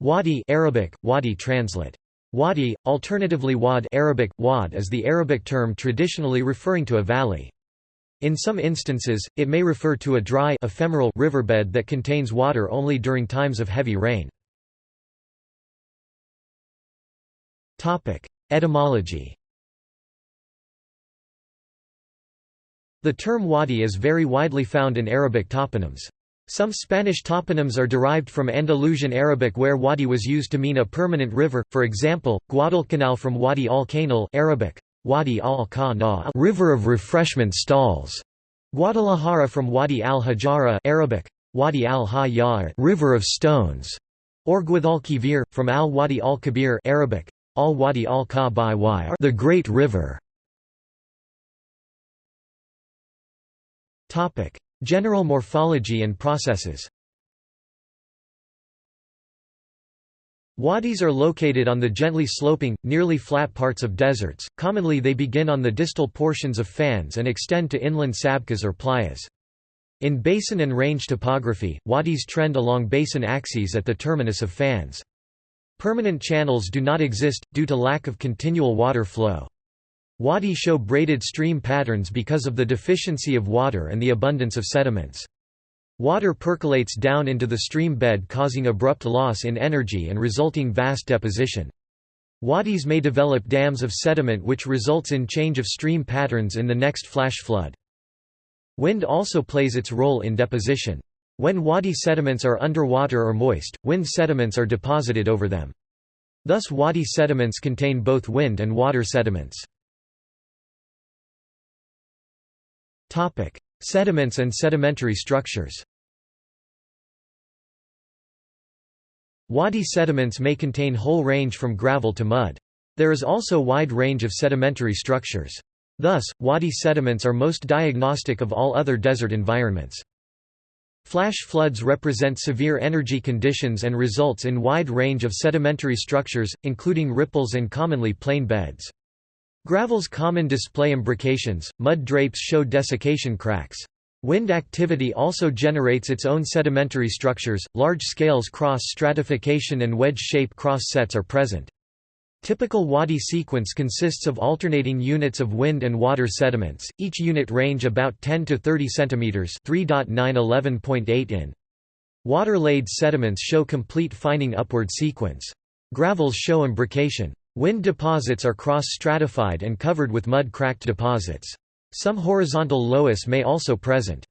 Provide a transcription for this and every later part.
Wadi Arabic, wadi translate. Wadi, alternatively wad Arabic, wad is the Arabic term traditionally referring to a valley. In some instances, it may refer to a dry ephemeral riverbed that contains water only during times of heavy rain. Etymology The term wadi is very widely found in Arabic toponyms. Some Spanish toponyms are derived from Andalusian Arabic where wadi was used to mean a permanent river, for example, Guadalcanal from Wadi al-Canal Arabic, Wadi al river of refreshment stalls. Guadalajara from Wadi al-Hajara Arabic, Wadi al river of stones. Or Guadalquivir, from al-Wadi al-Kabir Arabic, al-Wadi al-Ka the Great River. Topic: General morphology and processes. Wadis are located on the gently sloping, nearly flat parts of deserts. Commonly they begin on the distal portions of fans and extend to inland sabkhas or playas. In basin and range topography, wadis trend along basin axes at the terminus of fans. Permanent channels do not exist, due to lack of continual water flow. Wadi show braided stream patterns because of the deficiency of water and the abundance of sediments. Water percolates down into the stream bed causing abrupt loss in energy and resulting vast deposition. Wadis may develop dams of sediment which results in change of stream patterns in the next flash flood. Wind also plays its role in deposition. When wadi sediments are underwater or moist, wind sediments are deposited over them. Thus wadi sediments contain both wind and water sediments. Topic: Sediments and sedimentary structures. Wadi sediments may contain whole range from gravel to mud. There is also wide range of sedimentary structures. Thus, wadi sediments are most diagnostic of all other desert environments. Flash floods represent severe energy conditions and results in wide range of sedimentary structures, including ripples and commonly plain beds. Gravel's common display imbrications, mud drapes show desiccation cracks. Wind activity also generates its own sedimentary structures, large scales cross stratification and wedge-shape cross sets are present. Typical wadi sequence consists of alternating units of wind and water sediments, each unit range about 10 to 30 cm 3.911.8 in. Water-laid sediments show complete fining upward sequence. Gravels show imbrication. Wind deposits are cross-stratified and covered with mud-cracked deposits. Some horizontal loess may also present.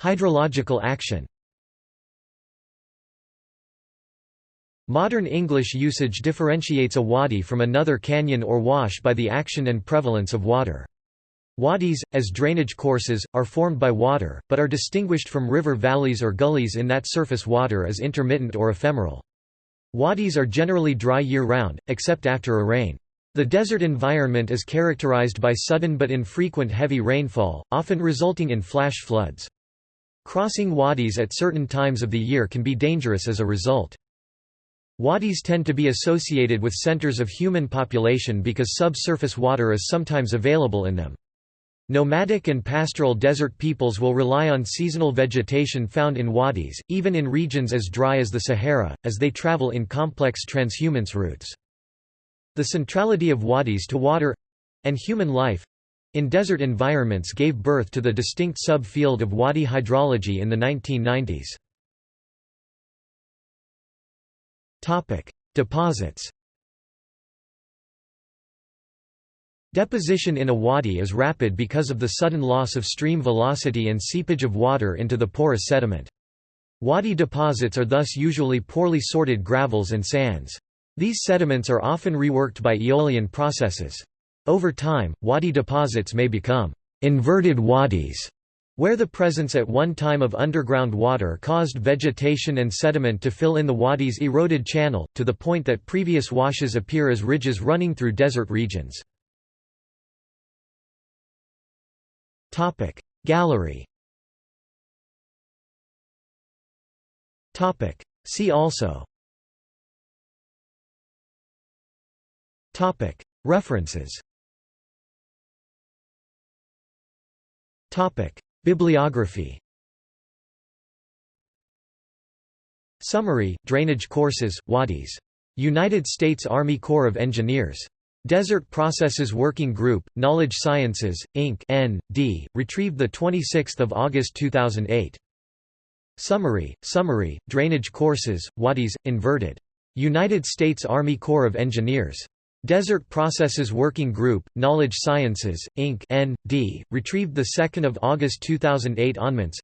Hydrological action Modern English usage differentiates a wadi from another canyon or wash by the action and prevalence of water. Wadis, as drainage courses, are formed by water, but are distinguished from river valleys or gullies in that surface water is intermittent or ephemeral. Wadis are generally dry year-round, except after a rain. The desert environment is characterized by sudden but infrequent heavy rainfall, often resulting in flash floods. Crossing wadis at certain times of the year can be dangerous as a result. Wadis tend to be associated with centers of human population because subsurface water is sometimes available in them. Nomadic and pastoral desert peoples will rely on seasonal vegetation found in wadis, even in regions as dry as the Sahara, as they travel in complex transhumance routes. The centrality of wadis to water—and human life—in desert environments gave birth to the distinct sub-field of wadi hydrology in the 1990s. Deposits Deposition in a wadi is rapid because of the sudden loss of stream velocity and seepage of water into the porous sediment. Wadi deposits are thus usually poorly sorted gravels and sands. These sediments are often reworked by aeolian processes. Over time, wadi deposits may become inverted wadis, where the presence at one time of underground water caused vegetation and sediment to fill in the wadi's eroded channel, to the point that previous washes appear as ridges running through desert regions. Topic. Gallery. Topic. See also. Topic. References. Topic. Bibliography. Summary, Drainage Courses, Wadis. United States Army Corps of Engineers. Desert Processes Working Group, Knowledge Sciences, Inc. N. D., retrieved 26 August 2008. Summary, Summary, Drainage Courses, Wadis, Inverted. United States Army Corps of Engineers. Desert Processes Working Group, Knowledge Sciences, Inc. N. D., retrieved 2 August 2008 onments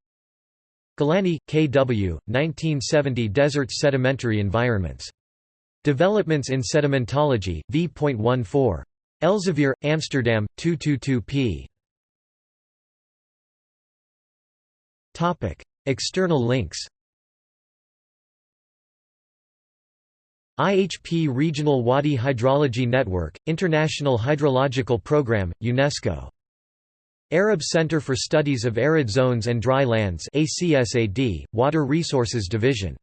Glennie, K. W., 1970 Desert Sedimentary Environments. Developments in Sedimentology, v.14. Elsevier, Amsterdam, 222 p. External links IHP Regional Wadi Hydrology Network, International Hydrological Programme, UNESCO. Arab Center for Studies of Arid Zones and Dry Lands ACSAD, Water Resources Division